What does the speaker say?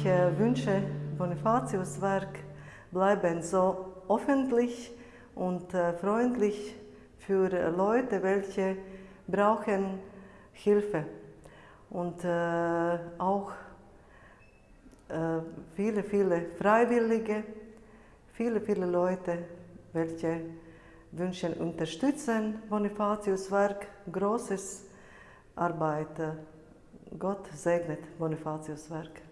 Ich äh, wünsche, Bonifatius Werk bleiben so öffentlich und äh, freundlich für äh, Leute, welche brauchen Hilfe. Und auch viele, viele Freiwillige, viele, viele Leute, welche wünschen unterstützen Bonifatius Werk, großes Arbeit. Gott segnet Bonifatius Werk.